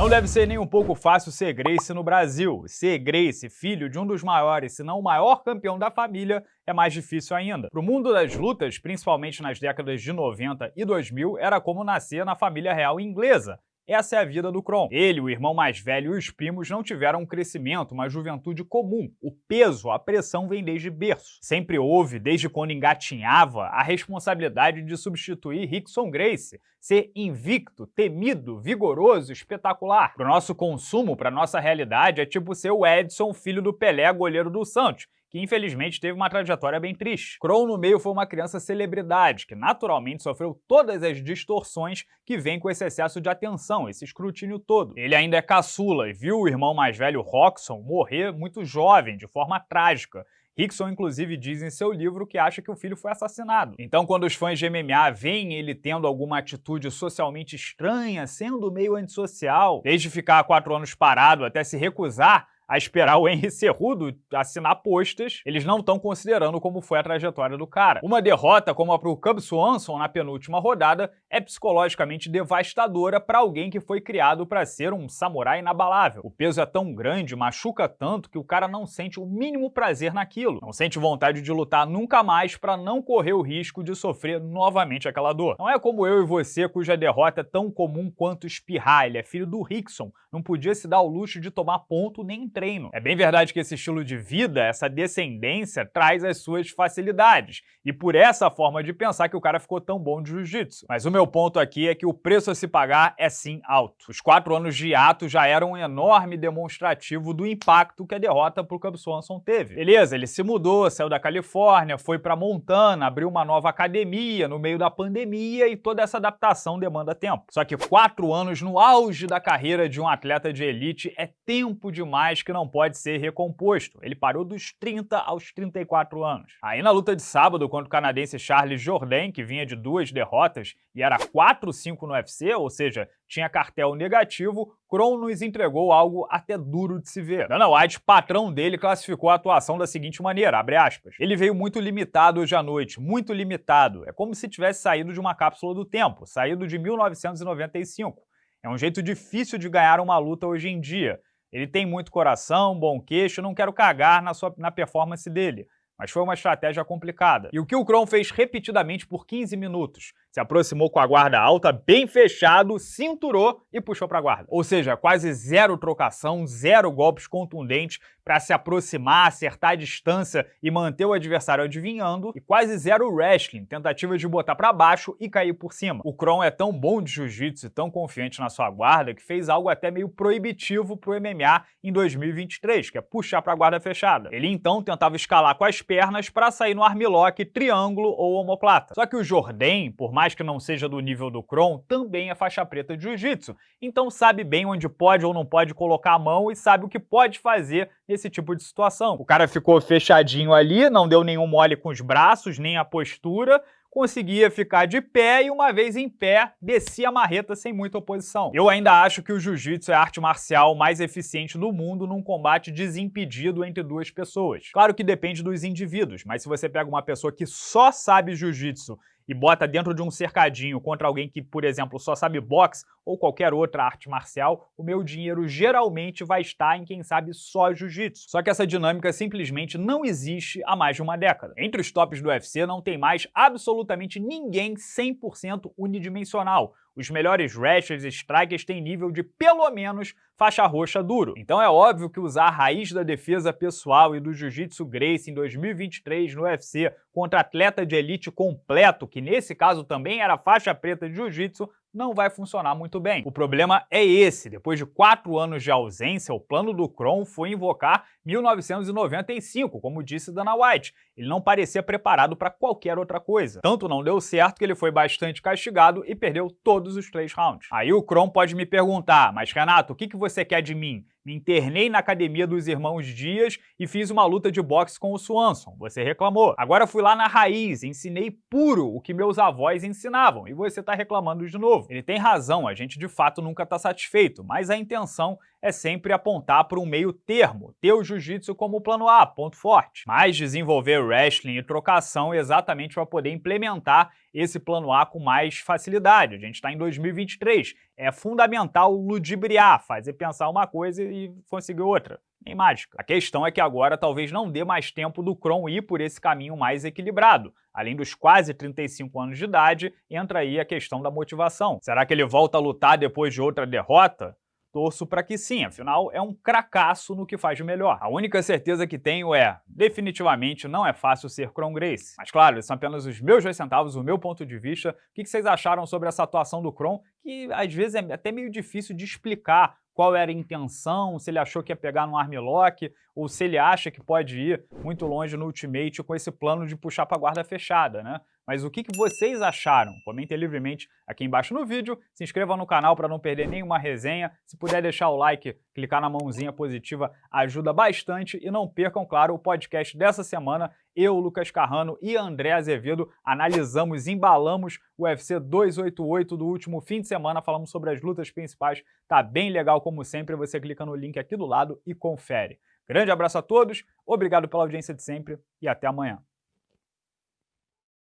Não deve ser nem um pouco fácil ser Grace no Brasil. Ser Grace, filho de um dos maiores, se não o maior campeão da família, é mais difícil ainda. Para o mundo das lutas, principalmente nas décadas de 90 e 2000, era como nascer na família real inglesa, essa é a vida do Kron. Ele, o irmão mais velho e os primos não tiveram um crescimento, uma juventude comum. O peso, a pressão vem desde berço. Sempre houve, desde quando engatinhava, a responsabilidade de substituir Rickson Grace, ser invicto, temido, vigoroso, espetacular. Para o nosso consumo, para nossa realidade, é tipo ser o Edson, filho do Pelé, goleiro do Santos, que infelizmente teve uma trajetória bem triste. Crow no meio foi uma criança celebridade, que naturalmente sofreu todas as distorções que vêm com esse excesso de atenção, esse escrutínio todo. Ele ainda é caçula e viu o irmão mais velho, Roxon, morrer muito jovem, de forma trágica, Rickson, inclusive, diz em seu livro que acha que o filho foi assassinado. Então, quando os fãs de MMA veem ele tendo alguma atitude socialmente estranha, sendo meio antissocial, desde ficar quatro anos parado até se recusar a esperar o Henry Cerrudo assinar postas, eles não estão considerando como foi a trajetória do cara. Uma derrota como a pro Cub Swanson na penúltima rodada é psicologicamente devastadora para alguém que foi criado para ser um samurai inabalável. O peso é tão grande, machuca tanto, que o cara não sente o mínimo prazer naquilo. Não sente vontade de lutar nunca mais para não correr o risco de sofrer novamente aquela dor. Não é como eu e você, cuja derrota é tão comum quanto espirrar. Ele é filho do Rickson, não podia se dar o luxo de tomar ponto nem treino. É bem verdade que esse estilo de vida, essa descendência, traz as suas facilidades, e por essa forma de pensar que o cara ficou tão bom de jiu-jitsu. Mas o meu ponto aqui é que o preço a se pagar é sim alto. Os quatro anos de ato já eram um enorme demonstrativo do impacto que a derrota pro Cub Swanson teve. Beleza, ele se mudou, saiu da Califórnia, foi para Montana, abriu uma nova academia no meio da pandemia e toda essa adaptação demanda tempo. Só que quatro anos no auge da carreira de um atleta de elite é tempo demais que não pode ser recomposto. Ele parou dos 30 aos 34 anos. Aí na luta de sábado contra o canadense Charles Jourdain, que vinha de duas derrotas e era 4-5 no UFC, ou seja, tinha cartel negativo, Kron nos entregou algo até duro de se ver. Dana White, patrão dele, classificou a atuação da seguinte maneira, abre aspas, ele veio muito limitado hoje à noite, muito limitado. É como se tivesse saído de uma cápsula do tempo, saído de 1995. É um jeito difícil de ganhar uma luta hoje em dia. Ele tem muito coração, bom queixo, não quero cagar na, sua, na performance dele, mas foi uma estratégia complicada. E o que o Kron fez repetidamente por 15 minutos, se aproximou com a guarda alta, bem fechado, cinturou e puxou para a guarda. Ou seja, quase zero trocação, zero golpes contundentes para se aproximar, acertar a distância e manter o adversário adivinhando, e quase zero wrestling, tentativa de botar para baixo e cair por cima. O Kron é tão bom de jiu-jitsu e tão confiante na sua guarda que fez algo até meio proibitivo para o MMA em 2023, que é puxar para a guarda fechada. Ele então tentava escalar com as pernas para sair no armlock, triângulo ou omoplata. Só que o Jordan, por mais mais que não seja do nível do Kron, também é faixa preta de Jiu-Jitsu, então sabe bem onde pode ou não pode colocar a mão e sabe o que pode fazer nesse tipo de situação. O cara ficou fechadinho ali, não deu nenhum mole com os braços, nem a postura, conseguia ficar de pé e uma vez em pé, descia a marreta sem muita oposição. Eu ainda acho que o jiu-jitsu é a arte marcial mais eficiente do mundo num combate desimpedido entre duas pessoas. Claro que depende dos indivíduos, mas se você pega uma pessoa que só sabe jiu-jitsu e bota dentro de um cercadinho contra alguém que, por exemplo, só sabe boxe ou qualquer outra arte marcial, o meu dinheiro geralmente vai estar em quem sabe só jiu-jitsu. Só que essa dinâmica simplesmente não existe há mais de uma década. Entre os tops do UFC não tem mais absolutamente ninguém 100% unidimensional. Os melhores wrestlers e strikers têm nível de pelo menos faixa roxa duro. Então é óbvio que usar a raiz da defesa pessoal e do Jiu-Jitsu Grace em 2023 no UFC contra atleta de elite completo, que nesse caso também era faixa preta de Jiu-Jitsu, não vai funcionar muito bem. O problema é esse, depois de quatro anos de ausência, o plano do Kron foi invocar 1995, como disse Dana White. Ele não parecia preparado para qualquer outra coisa. Tanto não deu certo que ele foi bastante castigado e perdeu todos os três rounds. Aí o Kron pode me perguntar, mas Renato, o que, que você quer de mim? Me internei na academia dos irmãos Dias e fiz uma luta de boxe com o Swanson. Você reclamou. Agora fui lá na raiz, ensinei puro o que meus avós ensinavam e você está reclamando de novo. Ele tem razão, a gente de fato nunca está satisfeito, mas a intenção é sempre apontar para um meio termo, ter o jiu-jitsu como plano A, ponto forte. Mas desenvolver wrestling e trocação exatamente para poder implementar esse plano A com mais facilidade. A gente está em 2023. É fundamental ludibriar, fazer pensar uma coisa e conseguir outra. Nem mágica. A questão é que agora talvez não dê mais tempo do Kron ir por esse caminho mais equilibrado. Além dos quase 35 anos de idade, entra aí a questão da motivação. Será que ele volta a lutar depois de outra derrota? Torço para que sim, afinal é um cracaço no que faz de melhor. A única certeza que tenho é, definitivamente não é fácil ser Kron Grace. Mas claro, esses são apenas os meus dois centavos, o meu ponto de vista. O que vocês acharam sobre essa atuação do Kron, que às vezes é até meio difícil de explicar qual era a intenção, se ele achou que ia pegar no armlock, ou se ele acha que pode ir muito longe no Ultimate com esse plano de puxar para a guarda fechada, né? Mas o que, que vocês acharam? Comentem livremente aqui embaixo no vídeo, se inscreva no canal para não perder nenhuma resenha, se puder deixar o like, clicar na mãozinha positiva, ajuda bastante e não percam, claro, o podcast dessa semana, eu, Lucas Carrano e André Azevedo analisamos, embalamos o UFC 288 do último fim de semana, falamos sobre as lutas principais, tá bem legal como sempre, você clica no link aqui do lado e confere. Grande abraço a todos, obrigado pela audiência de sempre e até amanhã.